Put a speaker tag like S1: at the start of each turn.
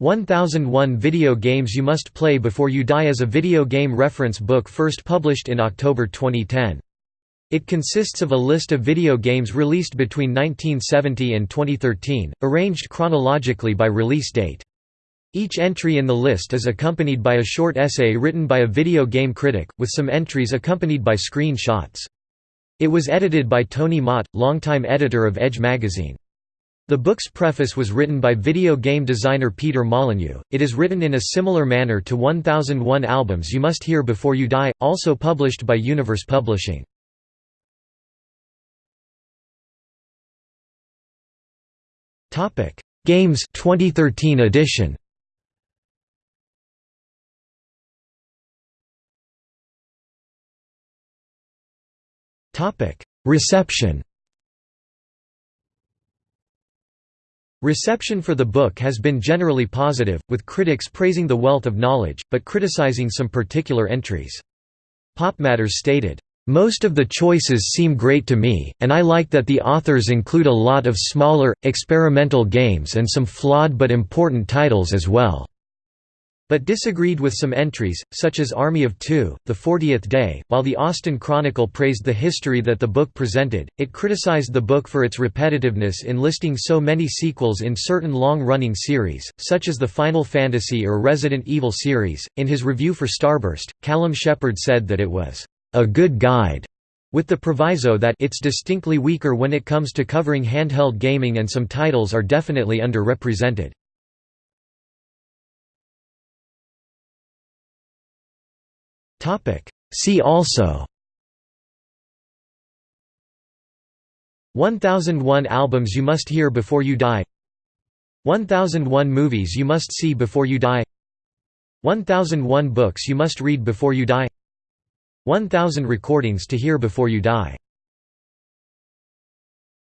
S1: 1001 Video Games You Must Play Before You Die is a video game reference book first published in October 2010. It consists of a list of video games released between 1970 and 2013, arranged chronologically by release date. Each entry in the list is accompanied by a short essay written by a video game critic, with some entries accompanied by screen-shots. It was edited by Tony Mott, longtime editor of Edge magazine. The book's preface was written by video game designer Peter Molyneux. It is written in a similar manner to 1001 Albums You Must Hear Before You Die, also published by Universe Publishing. Topic: Games 2013 edition. Topic: Reception. Reception for the book has been generally positive, with critics praising the wealth of knowledge, but criticizing some particular entries. PopMatters stated, most of the choices seem great to me, and I like that the authors include a lot of smaller, experimental games and some flawed but important titles as well." But disagreed with some entries, such as Army of Two, The Fortieth Day. While the Austin Chronicle praised the history that the book presented, it criticized the book for its repetitiveness in listing so many sequels in certain long running series, such as the Final Fantasy or Resident Evil series. In his review for Starburst, Callum Shepherd said that it was a good guide, with the proviso that it's distinctly weaker when it comes to covering handheld gaming and some titles are definitely underrepresented. See also. 1001 albums you must hear before you die. 1001 movies you must see before you die. 1001 books you must read before you die. 1000 recordings to hear before you die